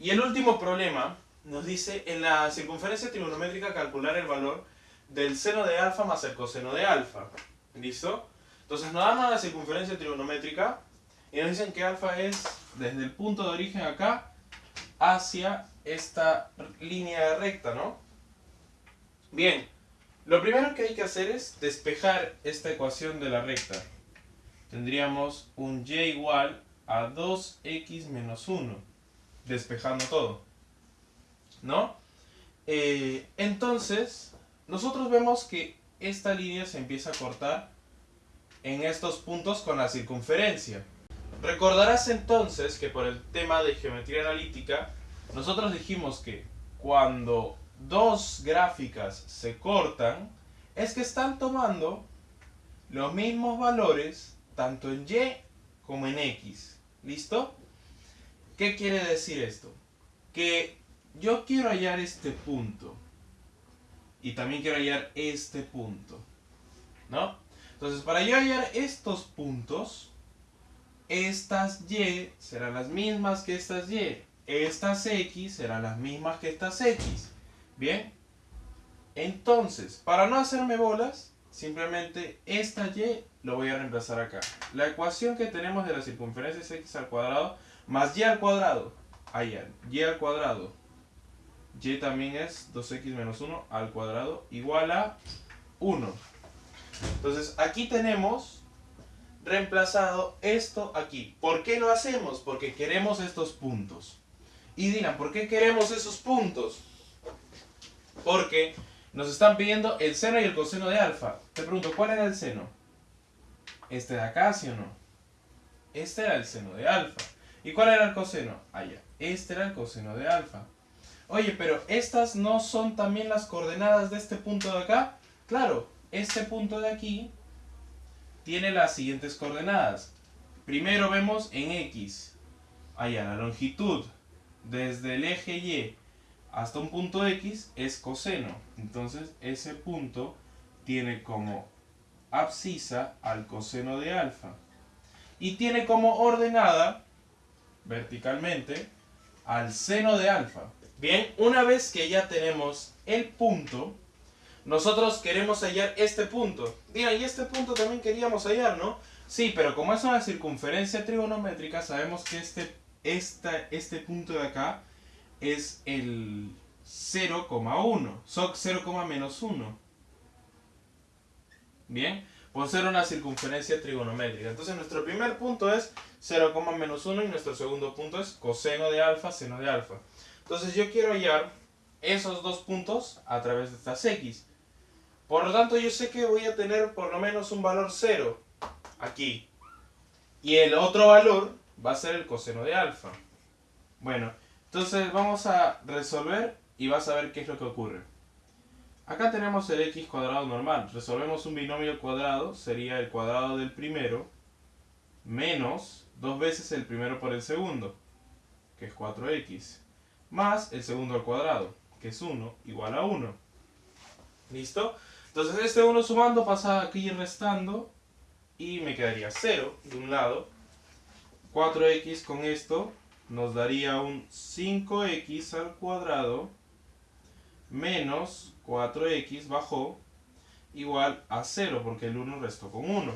Y el último problema nos dice en la circunferencia trigonométrica calcular el valor del seno de alfa más el coseno de alfa. ¿Listo? Entonces nos dan la circunferencia trigonométrica y nos dicen que alfa es desde el punto de origen acá hacia esta línea recta, ¿no? Bien, lo primero que hay que hacer es despejar esta ecuación de la recta. Tendríamos un y igual a 2x menos 1, despejando todo. ¿No? Eh, entonces, nosotros vemos que esta línea se empieza a cortar en estos puntos con la circunferencia. Recordarás entonces que por el tema de geometría analítica, nosotros dijimos que cuando dos gráficas se cortan, es que están tomando los mismos valores tanto en Y como en X. ¿Listo? ¿Qué quiere decir esto? Que yo quiero hallar este punto. Y también quiero hallar este punto. ¿No? Entonces, para yo hallar estos puntos, estas Y serán las mismas que estas Y. Estas X serán las mismas que estas X. Bien. Entonces, para no hacerme bolas, simplemente esta Y lo voy a reemplazar acá. La ecuación que tenemos de la circunferencia es X al cuadrado más Y al cuadrado. Allá, Y al cuadrado. Y también es 2X menos 1 al cuadrado igual a 1. Entonces, aquí tenemos reemplazado esto aquí. ¿Por qué lo hacemos? Porque queremos estos puntos. Y dirán, ¿por qué queremos esos puntos? Porque nos están pidiendo el seno y el coseno de alfa. Te pregunto, ¿cuál era el seno? Este de acá, ¿sí o no? Este era el seno de alfa. ¿Y cuál era el coseno? Allá. Ah, este era el coseno de alfa. Oye, pero estas no son también las coordenadas de este punto de acá. Claro, este punto de aquí tiene las siguientes coordenadas. Primero vemos en X. Allá, la longitud desde el eje Y hasta un punto X es coseno. Entonces ese punto tiene como abscisa al coseno de alfa. Y tiene como ordenada verticalmente al seno de alfa. Bien, una vez que ya tenemos el punto, nosotros queremos hallar este punto. Digan, y este punto también queríamos hallar, ¿no? Sí, pero como es una circunferencia trigonométrica, sabemos que este, este punto de acá es el 0,1. SOC 0, menos 1. Bien, por ser una circunferencia trigonométrica. Entonces nuestro primer punto es 0, menos 1 y nuestro segundo punto es coseno de alfa, seno de alfa. Entonces yo quiero hallar esos dos puntos a través de estas x. Por lo tanto yo sé que voy a tener por lo menos un valor 0 aquí. Y el otro valor va a ser el coseno de alfa. Bueno, entonces vamos a resolver y vas a ver qué es lo que ocurre. Acá tenemos el x cuadrado normal. Resolvemos un binomio cuadrado, sería el cuadrado del primero menos dos veces el primero por el segundo, que es 4x, más el segundo al cuadrado, que es 1, igual a 1. ¿Listo? Entonces este 1 sumando pasa aquí restando y me quedaría 0 de un lado. 4x con esto nos daría un 5x al cuadrado menos 4x bajó igual a 0 porque el 1 restó con 1.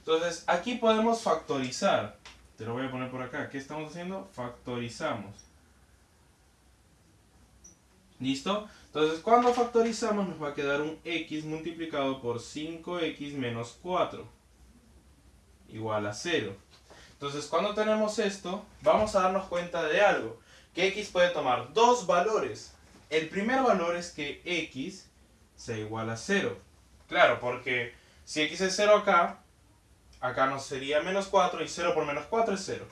Entonces aquí podemos factorizar. Te lo voy a poner por acá. ¿Qué estamos haciendo? Factorizamos. ¿Listo? Entonces cuando factorizamos nos va a quedar un x multiplicado por 5x menos 4 igual a 0. Entonces, cuando tenemos esto, vamos a darnos cuenta de algo. Que x puede tomar dos valores. El primer valor es que x sea igual a 0. Claro, porque si x es 0 acá, acá nos sería menos 4 y 0 por menos 4 es 0.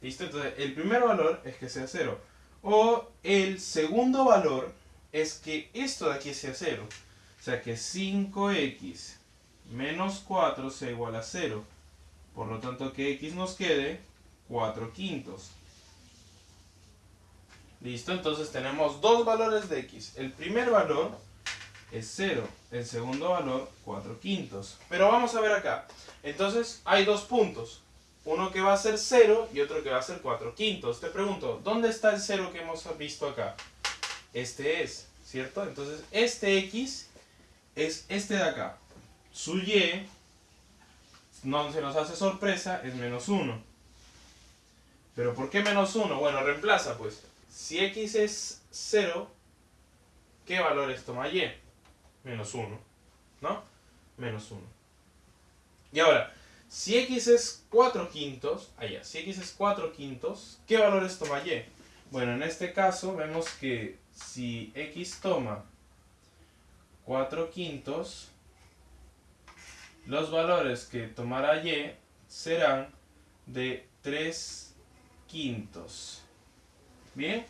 ¿Listo? Entonces, el primer valor es que sea 0. O el segundo valor es que esto de aquí sea 0. O sea que 5x menos 4 sea igual a 0. Por lo tanto, que x nos quede 4 quintos. ¿Listo? Entonces tenemos dos valores de x. El primer valor es 0. El segundo valor, 4 quintos. Pero vamos a ver acá. Entonces hay dos puntos. uno que va a ser 0 y otro que va a ser 4 quintos. Te pregunto, ¿dónde está el 0 que hemos visto acá? Este es, ¿cierto? Entonces, este x es este de acá. Su y, no se nos hace sorpresa, es menos 1. ¿Pero por qué menos 1? Bueno, reemplaza pues. Si x es 0, ¿qué valores toma y? Menos 1, ¿no? Menos 1. Y ahora, si x es 4 quintos, allá, si x es 4 quintos, ¿qué valores toma y? Bueno, en este caso vemos que si x toma 4 quintos, los valores que tomará y serán de 3 quintos. ¿Bien?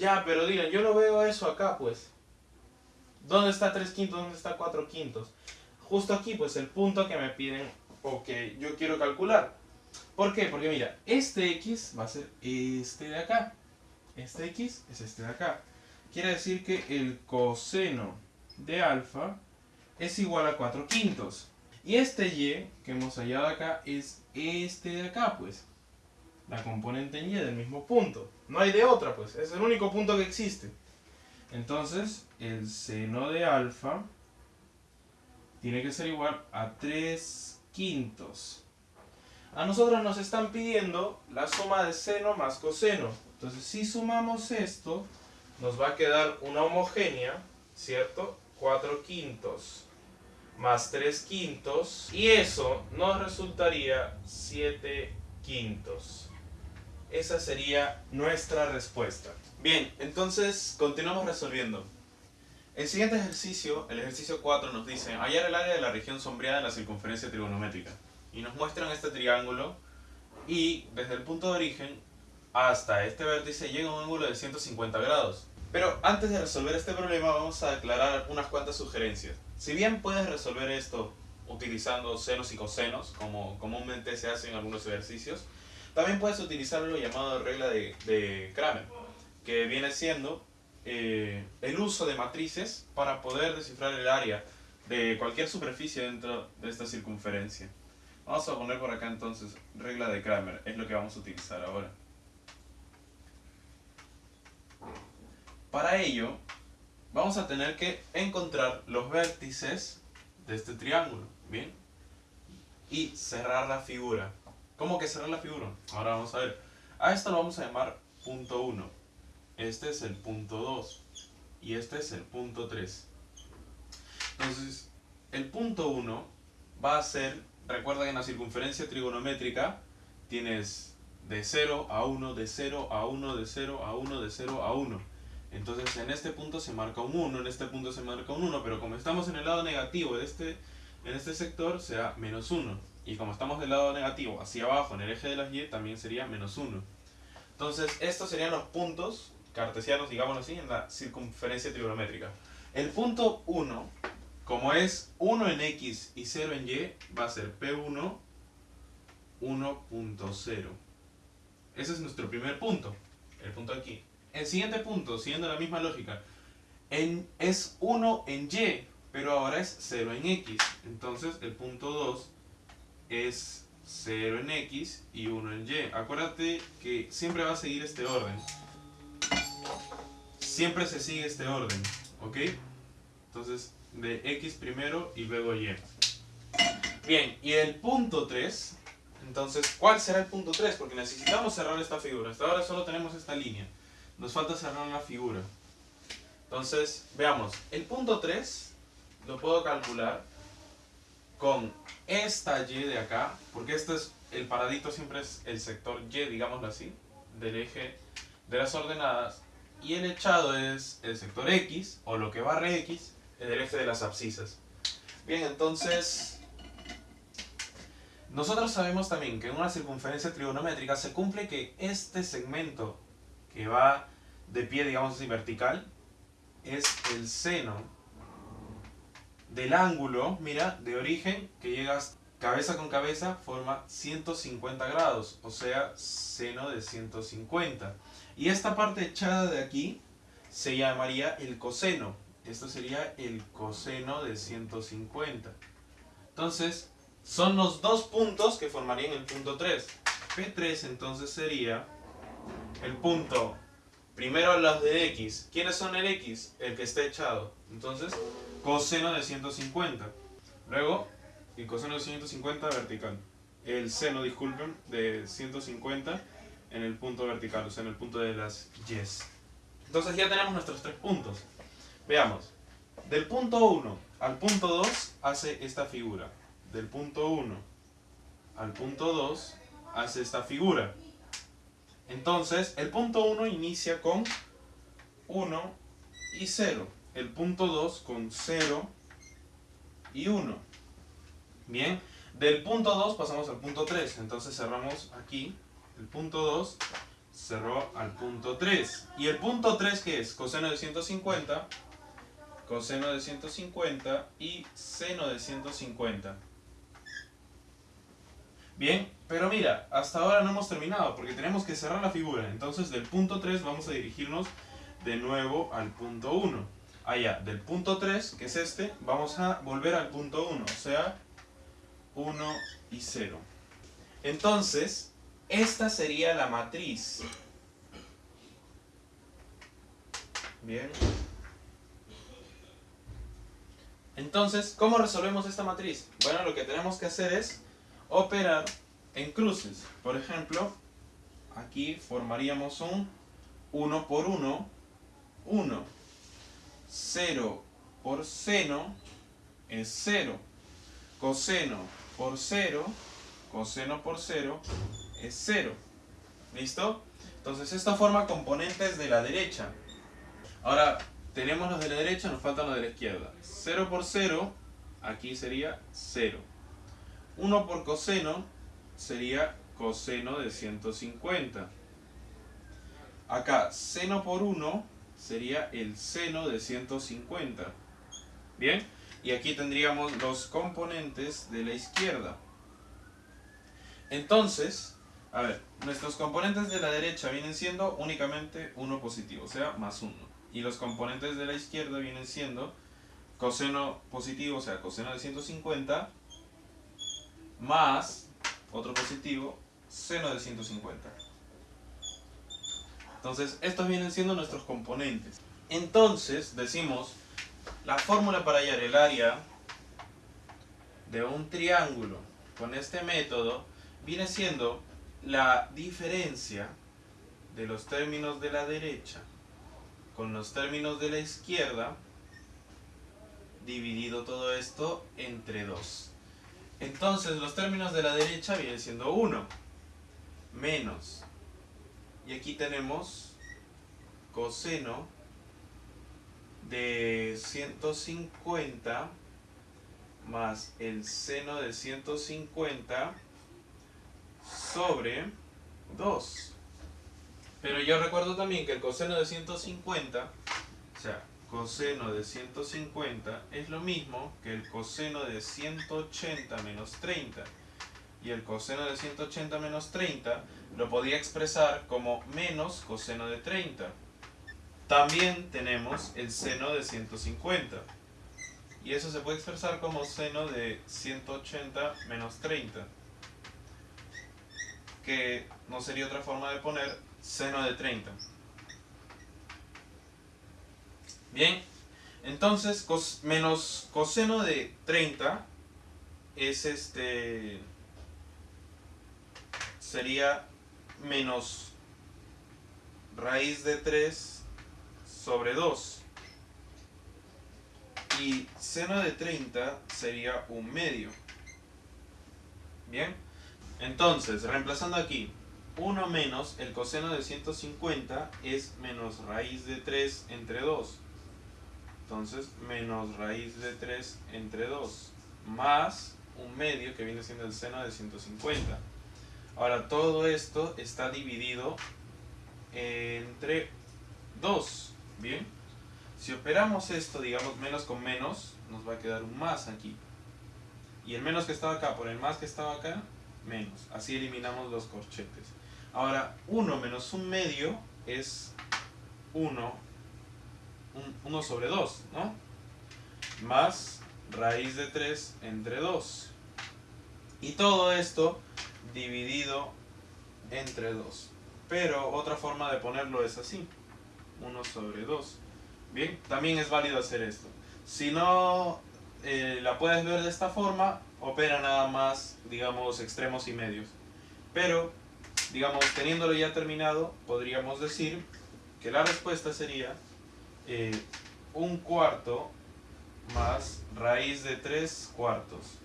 Ya, pero digan, yo no veo eso acá, pues. ¿Dónde está 3 quintos? ¿Dónde está 4 quintos? Justo aquí, pues, el punto que me piden o que yo quiero calcular. ¿Por qué? Porque mira, este x va a ser este de acá. Este x es este de acá. Quiere decir que el coseno de alfa es igual a 4 quintos. Y este y que hemos hallado acá es este de acá, pues. La componente en y del mismo punto. No hay de otra, pues. Es el único punto que existe. Entonces, el seno de alfa tiene que ser igual a 3 quintos. A nosotros nos están pidiendo la suma de seno más coseno. Entonces, si sumamos esto, nos va a quedar una homogénea, ¿cierto? 4 quintos más 3 quintos. Y eso nos resultaría 7 quintos. Esa sería nuestra respuesta. Bien, entonces continuamos resolviendo. El siguiente ejercicio, el ejercicio 4, nos dice hallar el área de la región sombreada en la circunferencia trigonométrica. Y nos muestran este triángulo y desde el punto de origen hasta este vértice llega un ángulo de 150 grados. Pero antes de resolver este problema vamos a aclarar unas cuantas sugerencias. Si bien puedes resolver esto utilizando senos y cosenos, como comúnmente se hace en algunos ejercicios, también puedes utilizar lo llamado regla de, de Kramer, que viene siendo eh, el uso de matrices para poder descifrar el área de cualquier superficie dentro de esta circunferencia. Vamos a poner por acá entonces regla de Kramer, es lo que vamos a utilizar ahora. Para ello, vamos a tener que encontrar los vértices de este triángulo, ¿bien? Y cerrar la figura. ¿Cómo que cerrar la figura? Ahora vamos a ver. A esto lo vamos a llamar punto 1. Este es el punto 2. Y este es el punto 3. Entonces, el punto 1 va a ser, recuerda que en la circunferencia trigonométrica tienes de 0 a 1, de 0 a 1, de 0 a 1, de 0 a 1. Entonces en este punto se marca un 1, en este punto se marca un 1, pero como estamos en el lado negativo de este, en este sector, será menos 1. Y como estamos del lado negativo hacia abajo en el eje de las y, también sería menos 1. Entonces estos serían los puntos cartesianos, digámoslo así, en la circunferencia trigonométrica. El punto 1, como es 1 en x y 0 en y, va a ser P1, 1.0. Ese es nuestro primer punto, el punto aquí. El siguiente punto, siguiendo la misma lógica, en, es 1 en y, pero ahora es 0 en x. Entonces el punto 2 es 0 en x y 1 en y. Acuérdate que siempre va a seguir este orden. Siempre se sigue este orden, ¿ok? Entonces, de x primero y luego y. Bien, y el punto 3, entonces, ¿cuál será el punto 3? Porque necesitamos cerrar esta figura. Hasta ahora solo tenemos esta línea. Nos falta cerrar la figura. Entonces, veamos. El punto 3 lo puedo calcular con esta y de acá, porque este es el paradito siempre es el sector y, digámoslo así, del eje de las ordenadas, y el echado es el sector x, o lo que barre x, en el eje de las abscisas. Bien, entonces, nosotros sabemos también que en una circunferencia trigonométrica se cumple que este segmento que va de pie, digamos así, vertical, es el seno del ángulo, mira, de origen, que llegas cabeza con cabeza, forma 150 grados, o sea, seno de 150. Y esta parte echada de aquí se llamaría el coseno. Esto sería el coseno de 150. Entonces, son los dos puntos que formarían el punto 3. P3 entonces sería el punto, primero los de X. ¿Quiénes son el X? El que está echado. Entonces, coseno de 150. Luego, el coseno de 150 vertical. El seno, disculpen, de 150 en el punto vertical, o sea, en el punto de las yes. Entonces ya tenemos nuestros tres puntos. Veamos. Del punto 1 al punto 2 hace esta figura. Del punto 1 al punto 2 hace esta figura. Entonces, el punto 1 inicia con 1 y 0. El punto 2 con 0 y 1. Bien, del punto 2 pasamos al punto 3. Entonces cerramos aquí. El punto 2 cerró al punto 3. ¿Y el punto 3 qué es? Coseno de 150, coseno de 150 y seno de 150. Bien, pero mira, hasta ahora no hemos terminado porque tenemos que cerrar la figura. Entonces del punto 3 vamos a dirigirnos de nuevo al punto 1. Allá, del punto 3, que es este, vamos a volver al punto 1, o sea, 1 y 0. Entonces, esta sería la matriz. Bien. Entonces, ¿cómo resolvemos esta matriz? Bueno, lo que tenemos que hacer es operar en cruces. Por ejemplo, aquí formaríamos un 1 por 1, 1. 0 por seno es 0. Coseno por 0, coseno por 0 es 0. ¿Listo? Entonces esto forma componentes de la derecha. Ahora, tenemos los de la derecha, nos faltan los de la izquierda. 0 por 0, aquí sería 0. 1 por coseno sería coseno de 150. Acá, seno por 1 sería el seno de 150. ¿Bien? Y aquí tendríamos los componentes de la izquierda. Entonces, a ver, nuestros componentes de la derecha vienen siendo únicamente 1 positivo, o sea, más 1. Y los componentes de la izquierda vienen siendo coseno positivo, o sea, coseno de 150, más otro positivo, seno de 150. Entonces, estos vienen siendo nuestros componentes. Entonces, decimos, la fórmula para hallar el área de un triángulo con este método viene siendo la diferencia de los términos de la derecha con los términos de la izquierda dividido todo esto entre 2. Entonces los términos de la derecha vienen siendo 1 menos y aquí tenemos coseno de 150 más el seno de 150 sobre 2. Pero yo recuerdo también que el coseno de 150, o sea, coseno de 150 es lo mismo que el coseno de 180 menos 30. Y el coseno de 180 menos 30 lo podía expresar como menos coseno de 30. También tenemos el seno de 150. Y eso se puede expresar como seno de 180 menos 30. Que no sería otra forma de poner seno de 30. Bien, entonces menos coseno de 30 es este sería menos raíz de 3 sobre 2 y seno de 30 sería un medio. Bien. Entonces reemplazando aquí 1 menos el coseno de 150 es menos raíz de 3 entre 2 entonces menos raíz de 3 entre 2 más un medio que viene siendo el seno de 150 Ahora todo esto está dividido entre 2, ¿bien? Si operamos esto, digamos, menos con menos, nos va a quedar un más aquí. Y el menos que estaba acá por el más que estaba acá, menos. Así eliminamos los corchetes. Ahora, 1 menos un medio es 1, 1 sobre 2, ¿no? Más raíz de 3 entre 2. Y todo esto dividido entre 2. Pero otra forma de ponerlo es así. 1 sobre 2. Bien, también es válido hacer esto. Si no eh, la puedes ver de esta forma, opera nada más, digamos, extremos y medios. Pero, digamos, teniéndolo ya terminado, podríamos decir que la respuesta sería eh, un cuarto más raíz de 3 cuartos.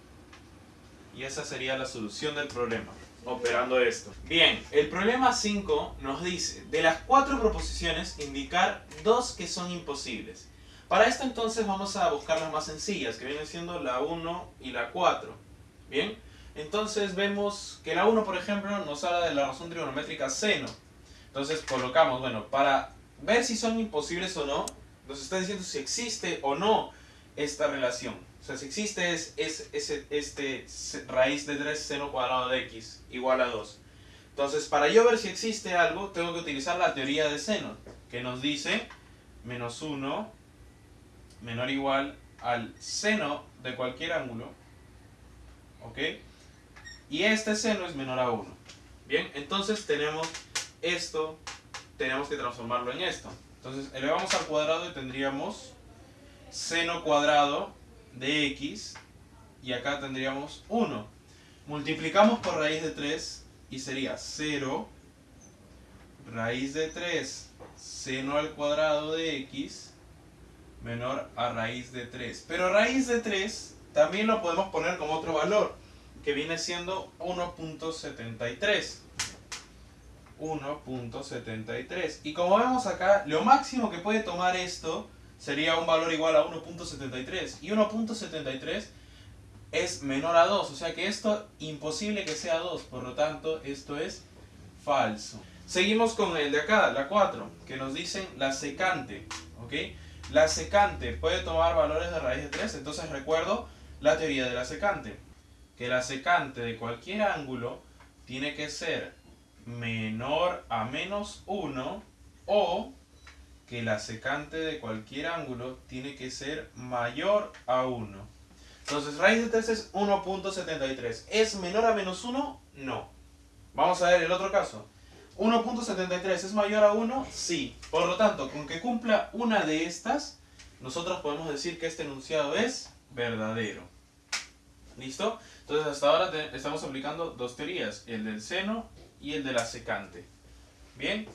Y esa sería la solución del problema, operando esto. Bien, el problema 5 nos dice, de las cuatro proposiciones, indicar dos que son imposibles. Para esto entonces vamos a buscar las más sencillas, que vienen siendo la 1 y la 4. Bien, entonces vemos que la 1, por ejemplo, nos habla de la razón trigonométrica seno. Entonces colocamos, bueno, para ver si son imposibles o no, nos está diciendo si existe o no esta relación. O sea, si existe es, es, este raíz de 3 seno cuadrado de x igual a 2. Entonces, para yo ver si existe algo, tengo que utilizar la teoría de seno, que nos dice menos 1 menor o igual al seno de cualquier ángulo, ¿ok? Y este seno es menor a 1. Bien, entonces tenemos esto, tenemos que transformarlo en esto. Entonces elevamos al cuadrado y tendríamos seno cuadrado de x y acá tendríamos 1. Multiplicamos por raíz de 3 y sería 0 raíz de 3 seno al cuadrado de x menor a raíz de 3. Pero raíz de 3 también lo podemos poner como otro valor, que viene siendo 1.73. 1.73. Y como vemos acá, lo máximo que puede tomar esto sería un valor igual a 1.73. Y 1.73 es menor a 2. O sea que esto imposible que sea 2. Por lo tanto, esto es falso. Seguimos con el de acá, la 4, que nos dicen la secante. ¿ok? La secante puede tomar valores de raíz de 3, entonces recuerdo la teoría de la secante. Que la secante de cualquier ángulo tiene que ser menor a menos 1 o que la secante de cualquier ángulo tiene que ser mayor a 1. Entonces, raíz de 3 es 1.73. ¿Es menor a menos 1? No. Vamos a ver el otro caso. 1.73 es mayor a 1, sí. Por lo tanto, con que cumpla una de estas, nosotros podemos decir que este enunciado es verdadero. ¿Listo? Entonces hasta ahora estamos aplicando dos teorías, el del seno y el de la secante. Bien,